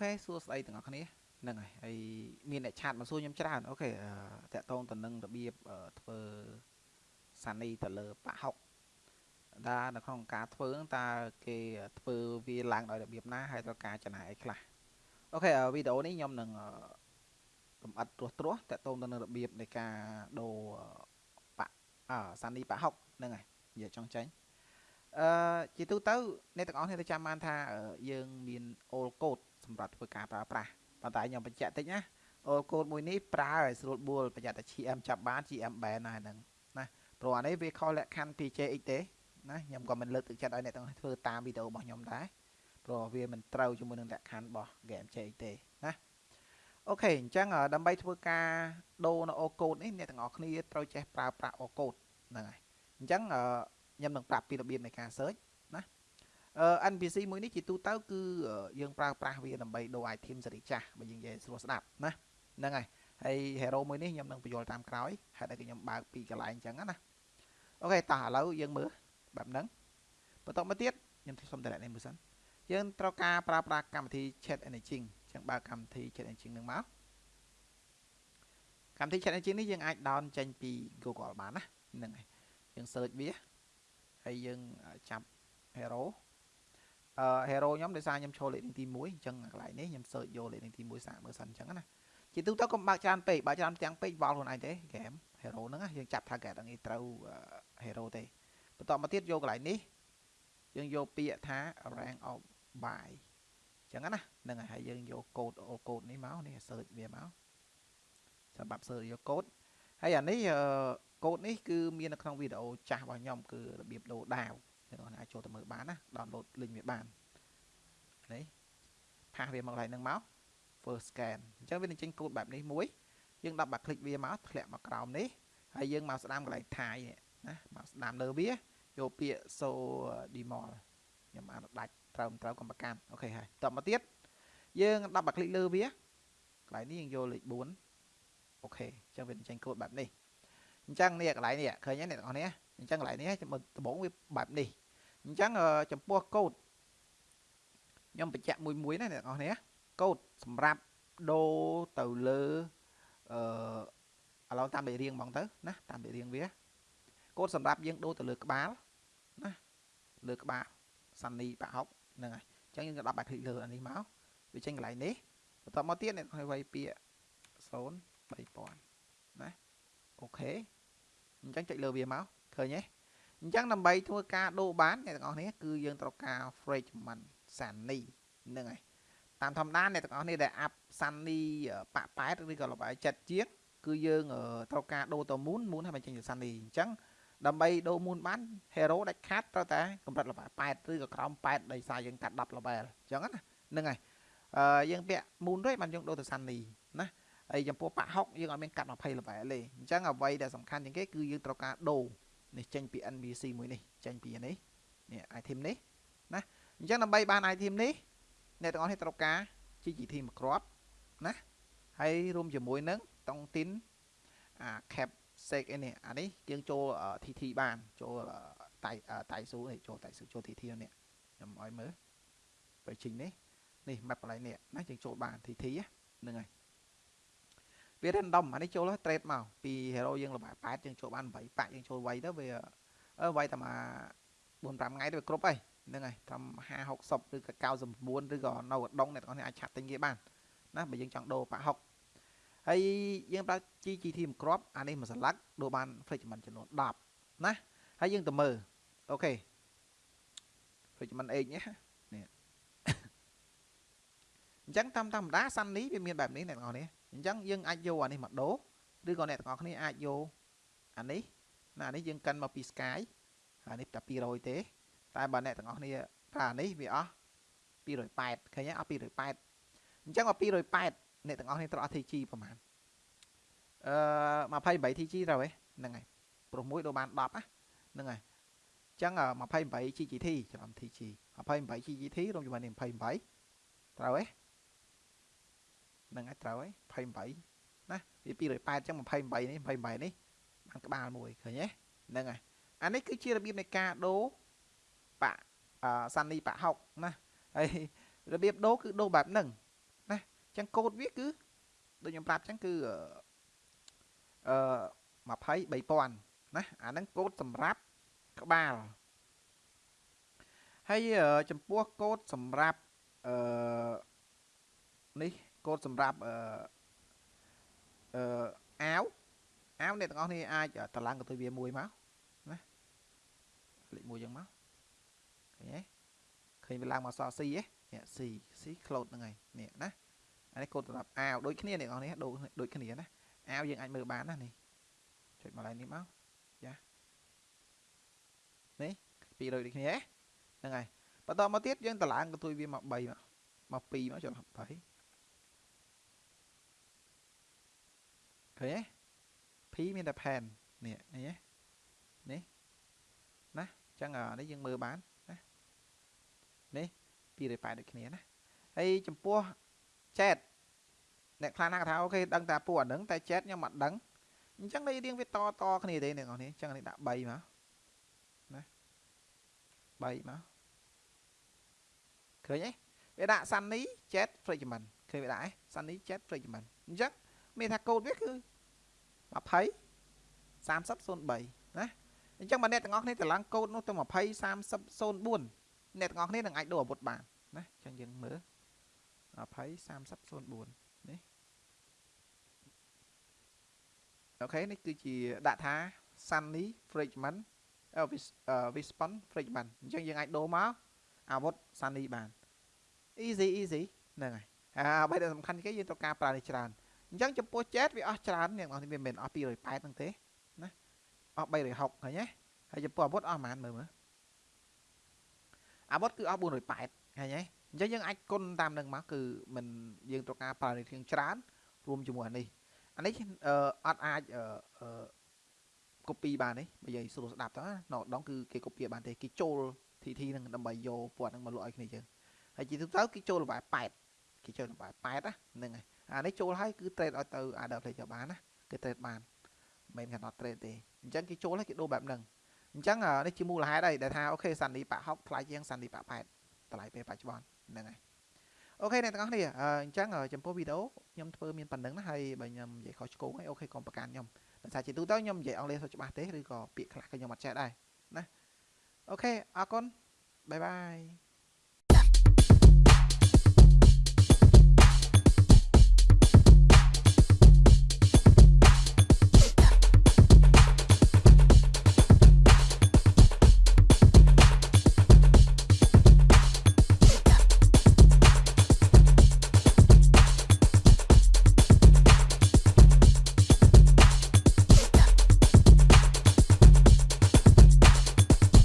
ខេសួស្តីទាំងអស់គ្នាហ្នឹងហើយហើយមានអ្នកឆាតមកសួរខ្ញុំច្រើនអូខេតាក់ទងទៅនឹងរបៀបធ្វើសានីទៅលើបាក់ហុកថានៅក្នុងការធ្វើតើគេធ្វើវាឡើងដោយរបៀបណាហើយត្រូវការចំណាយអីខ្លះអូខេវីដេអូនេះខ្ញុំនឹងកំអិតត្រួសត្រាសតាក់ទងទៅនឹងរបៀបនៃការដូរបាក់អសានីបាក់ហុកហ្នឹងហើយនិយាយចង់ចាញ់ អឺជាទូទៅអ្នកទាំងអស់គ្នាទៅចាំបានថាយើងមាន all code សម្រាប់ធ្វើការប្រើប្រាស់ប៉ុន្តែខ្ញុំបញ្ជាក់តិចណា all code មួយនេះប្រើឲ្យស្រួលបួលប្រយ័ត្នតែ GM ចាប់បាន GM ban ណាហ្នឹងណាព្រោះអានេះវាខុសលក្ខខណ្ឌ PJX ទេណាខ្ញុំក៏មិនលើកទឹកចិត្តឲ្យអ្នកទាំងធ្វើតាមវីដេអូរបស់ខ្ញុំដែរព្រោះវាមិនត្រូវជាមួយនឹងលក្ខខណ្ឌរបស់ game JX ទេណាអូខេអញ្ចឹងដើម្បីធ្វើការដូរនៅ all code នេះអ្នកទាំងអស់គ្នាត្រូវចេះប្រើប្រាស់ all code ហ្នឹងហើយអញ្ចឹង ខ្ញុំនឹងប្រាប់ពីរបៀបនៃការ search ណាអឺ NPC មួយនេះជាទូទៅគឺយើងប្រើប្រាស់វាដើម្បីដូរ item សេរីចាស់បើយើងនិយាយស្រួលស្ដាប់ណាហ្នឹងហើយហើយ hero មួយនេះខ្ញុំនឹងបញ្យល់តាមក្រោយហេតុអីខ្ញុំបើកពីកន្លែងអញ្ចឹងណាអូខេតោះឥឡូវយើងមើលបែបហ្នឹងបន្តមកទៀតខ្ញុំសុំតម្លាក់នេះមួយសិនយើងត្រូវការប្រើប្រាស់កម្មវិធី chat engine អញ្ចឹងបើកកម្មវិធី chat engine នឹងមកកម្មវិធី chat engine នេះយើងអាច down ចេញពី Google បានណាហ្នឹងហើយយើង search វា ហើយយើងចាប់ hero អឺ hero ខ្ញុំដោយសារខ្ញុំចូលលេខទី1អញ្ចឹងកន្លែងនេះខ្ញុំ search យកលេខទី1សាកមើលសិនអញ្ចឹងណាជាទូទៅកុំបើកច្រើនពេកបើកច្រើនទាំងពេកវល់ខ្លួនឯងទេ game hero ហ្នឹងយើងចាប់ target ហ្នឹងត្រូវ hero ទេបន្តមកទៀតយកកន្លែងនេះយើងយកពាក្យថា rank of by អញ្ចឹងណាហ្នឹងហើយយើងយកកូដអូកូដនេះមកនេះ search វាមកសម្រាប់ search យកកូដហើយអានេះ កូដនេះគឺមាននៅក្នុងវីដេអូចាស់របស់ខ្ញុំគឺរបៀបដូរដាវអ្នកនរអាចចូលទៅមើលបានណា download link វាបាននេះផាសវាមកកន្លែងហ្នឹងមក first scan អញ្ចឹងវានឹងចេញកូដបែបនេះមួយយើងដាក់បាក់คลิกវាមកធ្លាក់មកក្រោមនេះហើយយើងមកស្ដាំកន្លែងថៃនេះណាមកស្ដាំលើវាយកពាក្យ so demol ខ្ញុំអានដាច់ត្រូវត្រូវកំប្រកាន់អូខេហើយតមកទៀតយើងដាក់បាក់คลิกលើវាកន្លែងនេះយើងយកលេខ4អូខេអញ្ចឹងវាចេញកូដបែបនេះ អញ្ចឹងនេះកន្លែងនេះឃើញទេអ្នកទាំងអស់នេះអញ្ចឹងកន្លែងនេះដំបូងវាបែបនេះអញ្ចឹងចំពោះកូដខ្ញុំបញ្ជាក់មួយមួយណាអ្នកទាំងអស់នេះកូដសម្រាប់ដូរទៅលើអឺឥឡូវតាមលេខរៀងហ្មងទៅណាតាមលេខរៀងវាកូដសម្រាប់យើងដូរទៅលើក្បាលណាលើក្បាលសានីប្រហុកហ្នឹងហើយអញ្ចឹងយើងក៏ដាក់បែបភ្លេចលើអានេះមកវាចេញកន្លែងនេះបន្តមកទៀតអ្នកទាំងអស់វាយពាក្យ0 3000ណាអូខេ អញ្ចឹងចុចលើវាមកឃើញទេអញ្ចឹងដើម្បីធ្វើការដូរបានអ្នកទាំងអស់នេះគឺយើងត្រូវការ fragment sunny ហ្នឹងហើយតាមធម្មតាអ្នកទាំងអស់នេះដែលអាប់សាន់នីប៉ប៉ែតឬក៏លបាយចិត្តជាងគឺយើងត្រូវការដូរទៅមូនមូនឲ្យมันចេញទៅសាន់នីអញ្ចឹងដើម្បីដូរមូនបាន hero ដាច់ខាតត្រូវតែកម្រិតលបាយ8ឬក៏ក្រោម8ដោយសារយើងកាត់10 level អញ្ចឹងណាហ្នឹងហើយអឺយើងពាក់មូនរួចបានយើងដូរទៅសាន់នីណា ហើយចំពោះប៉ហុកយើងអត់មានកាត់20 level ទេអញ្ចឹងអ្វីដែលសំខាន់ជាងគេគឺយើងត្រូវការដូរនេះចេញពី NPC មួយនេះចេញពីនេះនេះ item នេះណាអញ្ចឹងដើម្បីបាន item នេះអ្នកទាំងអស់នេះត្រូវការ GGT មួយគ្រាប់ណាហើយរួមជាមួយនឹងតុងទីនអា cap sec នេះអានេះយើងចូល TT បានចូលតៃតៃស៊ូនេះចូលតៃស៊ូចូល TT នេះខ្ញុំឲ្យមើលបើជីងនេះនេះ map កន្លែងនេះណាយើងចូលបាន TT ហ្នឹងហើយ វា random អានេះចូល trade មកពី hero យើងលបាយ8យើងចូលបាន8ប៉ាក់យើងចូលវាយទៅវាអឺវាយតែមក4 5ថ្ងៃទៅវាគ្រប់ហើយហ្នឹងហើយត្រឹម50 60ឬក៏99ឬក៏នៅឧដុងអ្នកទាំងអស់នេះអាចឆាត់ទិញគេបានណាបើយើងចង់ដូរប៉ាក់60ហើយយើងប្រើ GGT មួយគ្រាប់អានេះមួយសន្លឹកដូរបាន fragment ចំនួន10ណាហើយយើងទៅមើលអូខេ fragment H នេះនេះអញ្ចឹងតាមធម្មតាសាន់នេះវាមានបែបនេះអ្នកទាំងអស់នេះ អញ្ចឹងយើងអាចយកអានេះមកដូរឬក៏អ្នកទាំងអស់គ្នាអាចយកអានេះណាអានេះយើងកិនមកពី Sky អានេះតែ200ទេ តែបើអ្នកទាំងអស់គ្នាប្រើអានេះវាអស់280ឃើញទេអស់280អញ្ចឹងមក280អ្នកទាំងអស់គ្នាត្រូវអស់ TG ប្រហែលអឺ28 TG ត្រូវទេហ្នឹងហើយព្រោះមួយដូរបាន10ណាហ្នឹងហើយអញ្ចឹង28 GGT ច្រឡំ TG 28 GGT រួមជាមួយនឹង28ត្រូវទេហ្នឹងហើយត្រូវហើយ28ណាវា280អញ្ចឹង28នេះ28នេះបានក្បាលមួយឃើញទេហ្នឹងហើយអានេះគឺជារបៀបនៃការដូរប៉ាសានីប៉ាហុកណាហើយរបៀបដូរគឺដូរបែបហ្នឹងចឹងកូដវាគឺដូចខ្ញុំប្រាប់ចឹងគឺអឺ23,000ណាអាហ្នឹងកូដសម្រាប់ក្បាលហើយចំពោះកូដសម្រាប់អឺនេះ កូដសម្រាប់អឺអឺអាវអាវអ្នកទាំងអស់គ្នាអាចតឡើងកន្ទុយវាមួយមកណាលេខមួយចឹងមកឃើញទេឃើញវាឡើងមកសល់ C ហ៎នេះ C C close ហ្នឹងហើយនេះណាអានេះកូដសម្រាប់អាវដូចគ្នាអ្នកទាំងអស់គ្នាដូចដូចគ្នាណាអាវយើងអាចមើលបានណានេះចុចមកឡើងនេះមកចានេះ200ដូចគ្នាហ្នឹងហើយបន្តមកទៀតយើងតឡើងកន្ទុយវាមក3មកមក2មកចុច20 ឃើញទេ P មានតែ pen នេះនេះនេះណាអញ្ចឹងនេះយើងមើលបានណានេះ280ដូចគ្នាណាហើយចំពោះ chat អ្នកខ្លះណាថាអូខេដឹងតែពួកអាហ្នឹងតែ chat ខ្ញុំអត់ដឹងអញ្ចឹងនេះរៀងវាតតគ្នាទេអ្នកនរនេះអញ្ចឹងនេះដាក់3មកណា3មកឃើញទេវាដាក់ Sunny Jet Fragment ឃើញវាដាក់ឯ Sunny Jet Fragment អញ្ចឹង មានថាកូដវាគឺ20 30 03ណាអញ្ចឹងបើអ្នកទាំងអស់គ្នាត្រឡងកូដនោះទៅ20 30 04អ្នកទាំងអស់គ្នានឹងអាចដូរអាវុធបានណាអញ្ចឹងយើងមើល20 30 04នេះអូខេនេះគឺជាដាក់ថា Sunny Fragment Wispon Fragment អញ្ចឹងយើងអាចដូរមកអាវុធ Sunny បាន easy easy ហ្នឹងហើយអ្វីដែលសំខាន់គេយើងត្រូវការប្រើនេះច្រើន អញ្ចឹងចំពោះ chat វាអស់ច្រើនអ្នកនរនេះវាមិនមែនអស់280ហ្នឹងទេណាអស់360ឃើញទេហើយចំពោះអាវុធអស់ប្រហែលមើលមើលអាវុធគឺអស់480ឃើញទេអញ្ចឹងយើងអាចគុណតាមនឹងមកគឺមិនយើងត្រូវការប្រើនេះច្រើនរួមជាមួយអានេះអានេះអត់អាចអឺ copy បានទេបើយើងស្រួលស្ដាប់ទៅណាដងគឺគេ copy បានទេគេចូល TT នឹងដើម្បីយកពណ៌ហ្នឹងមកលក់ឲ្យគ្នាយើងហើយជាទូទៅគេចូលល្បែ8គេចូលល្បែ8ណាហ្នឹងហើយ អានេះចូលហើយគឺ trade ឲ្យទៅ Adder Player បានណាគេ trade បានមិនមែន cannot trade ទេអញ្ចឹងគេចូលហើយគេដូរបែបហ្នឹងអញ្ចឹងនេះជាមូលហេតុហើយដែលថាអូខេសាន់ឌីប៉60ថ្លៃជាងសាន់ឌីប៉8តម្លៃពេលបច្ចុប្បន្នហ្នឹងហើយ okay អ្នកទាំងអស់គ្នាអញ្ចឹងចំពោះវីដេអូខ្ញុំធ្វើមានប៉ុណ្្នឹងណាហើយបើខ្ញុំនិយាយខុសឆ្គងហើយ okay កុំប្រកាន់ខ្ញុំដោយសារជាទូទៅខ្ញុំនិយាយអង់គ្លេសច្បាស់ទេឬក៏ពាក្យខ្លះក៏ខ្ញុំអត់ចេះដែរណា okay អរគុណ bye bye